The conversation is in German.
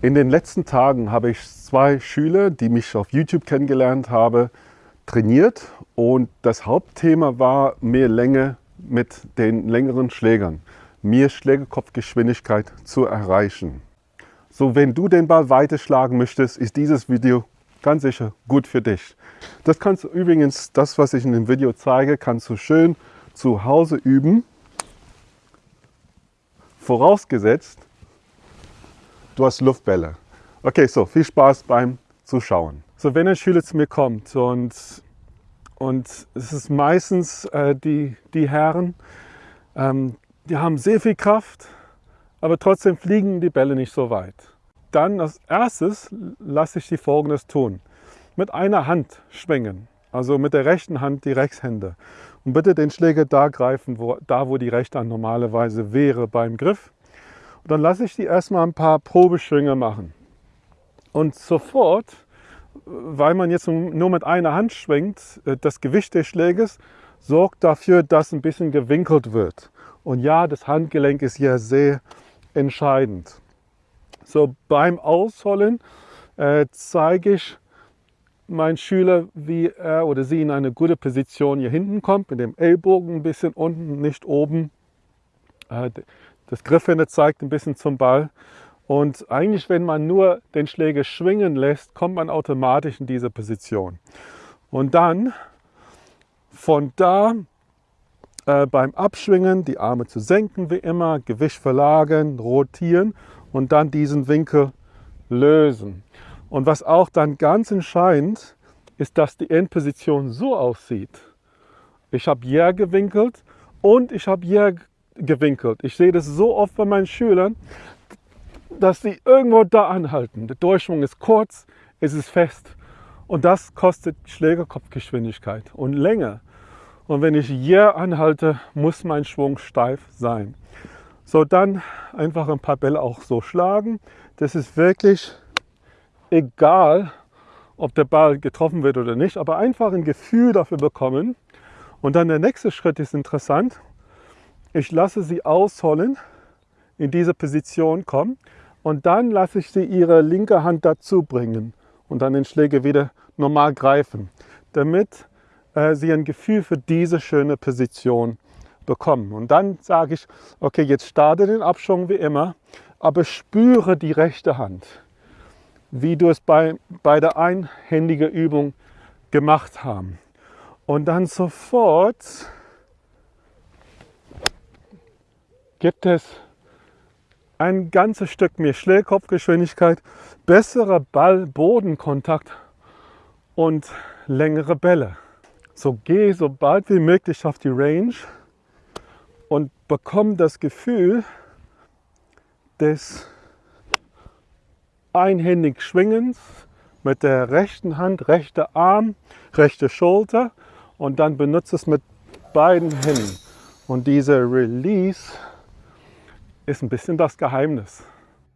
In den letzten Tagen habe ich zwei Schüler, die mich auf YouTube kennengelernt haben, trainiert und das Hauptthema war mehr Länge mit den längeren Schlägern, mehr Schlägerkopfgeschwindigkeit zu erreichen. So, wenn du den Ball weiterschlagen möchtest, ist dieses Video ganz sicher gut für dich. Das kannst du übrigens, das was ich in dem Video zeige, kannst du schön zu Hause üben. Vorausgesetzt, du hast Luftbälle. Okay, so viel Spaß beim Zuschauen. So, wenn ein Schüler zu mir kommt und, und es ist meistens äh, die, die Herren, ähm, die haben sehr viel Kraft, aber trotzdem fliegen die Bälle nicht so weit. Dann als erstes lasse ich die folgendes tun. Mit einer Hand schwingen, also mit der rechten Hand die Rechtshände. Und bitte den Schläger da greifen, wo, da wo die rechte Hand normalerweise wäre beim Griff. Dann lasse ich die erstmal ein paar Probeschwünge machen. Und sofort, weil man jetzt nur mit einer Hand schwingt, äh, das Gewicht des Schläges sorgt dafür, dass ein bisschen gewinkelt wird. Und ja, das Handgelenk ist hier sehr entscheidend. So beim Ausholen äh, zeige ich meinen Schüler, wie er oder sie in eine gute Position hier hinten kommt, mit dem Ellbogen ein bisschen unten, nicht oben. Äh, das Griffende zeigt ein bisschen zum Ball. Und eigentlich, wenn man nur den Schläger schwingen lässt, kommt man automatisch in diese Position. Und dann von da äh, beim Abschwingen die Arme zu senken, wie immer, Gewicht verlagern, rotieren und dann diesen Winkel lösen. Und was auch dann ganz entscheidend ist, dass die Endposition so aussieht. Ich habe hier gewinkelt und ich habe hier gewinkelt. Ich sehe das so oft bei meinen Schülern, dass sie irgendwo da anhalten. Der Durchschwung ist kurz, es ist fest und das kostet Schlägerkopfgeschwindigkeit und Länge. Und wenn ich hier anhalte, muss mein Schwung steif sein. So, dann einfach ein paar Bälle auch so schlagen. Das ist wirklich egal, ob der Ball getroffen wird oder nicht, aber einfach ein Gefühl dafür bekommen. Und dann der nächste Schritt ist interessant. Ich lasse sie ausholen, in diese Position kommen und dann lasse ich sie ihre linke Hand dazu bringen und dann den Schläger wieder normal greifen, damit äh, sie ein Gefühl für diese schöne Position bekommen. Und dann sage ich, okay, jetzt starte den Abschwung wie immer, aber spüre die rechte Hand, wie du es bei, bei der einhändigen Übung gemacht haben. Und dann sofort gibt es ein ganzes Stück mehr Schlägkopfgeschwindigkeit, bessere Ball-Bodenkontakt und längere Bälle. So geh so bald wie möglich auf die Range und bekomme das Gefühl des einhändig Schwingens mit der rechten Hand, rechter Arm, rechte Schulter und dann benutze es mit beiden Händen. Und dieser Release ist ein bisschen das Geheimnis.